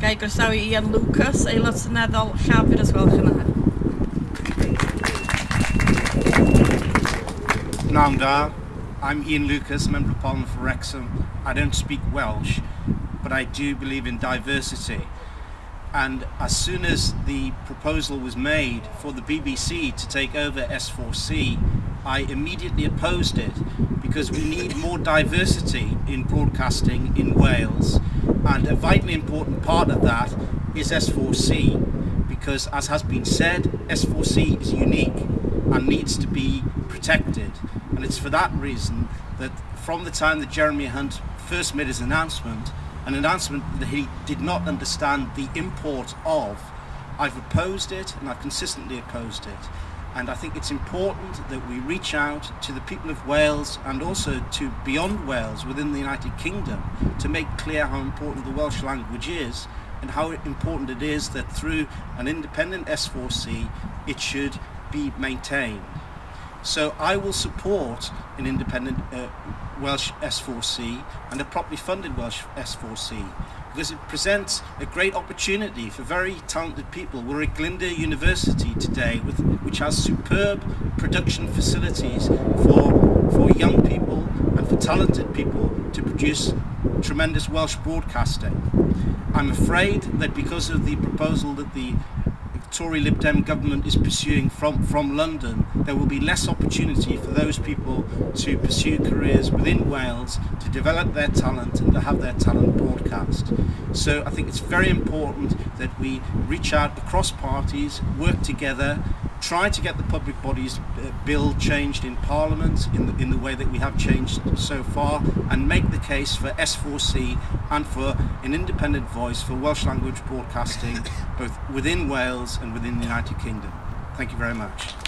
Groesawu Ian Lucas, aelod Llafur gwelwch yn dda. Da. I'm Ian Lucas, Member of Parliament for Wrexham. I don't speak Welsh, but I do believe in diversity. And as soon as the proposal was made for the BBC to take over S4C, I immediately opposed it because we need more diversity in broadcasting in Wales. And a vitally important part of that is S4C because, as has been said, S4C is unique and needs to be protected. And it's for that reason that from the time that Jeremy Hunt first made his announcement, an announcement that he did not understand the import of, I've opposed it and I've consistently opposed it. And I think it's important that we reach out to the people of Wales and also to beyond Wales within the United Kingdom to make clear how important the Welsh language is and how important it is that through an independent S4C it should be maintained. So I will support an independent uh, Welsh S4C and a properly funded Welsh S4C because it presents a great opportunity for very talented people. We're at Glyndŵr University today with, which has superb production facilities for, for young people and for talented people to produce tremendous Welsh broadcasting. I'm afraid that because of the proposal that the Tory Lib Dem government is pursuing from, from London, there will be less opportunity for those people to pursue careers within Wales, to develop their talent and to have their talent broadcast. So I think it's very important that we reach out across parties, work together, try to get the public bodies uh, bill changed in Parliament in the, in the way that we have changed so far and make the case for S4C and for an independent voice for Welsh language broadcasting both within Wales and within the United Kingdom. Thank you very much.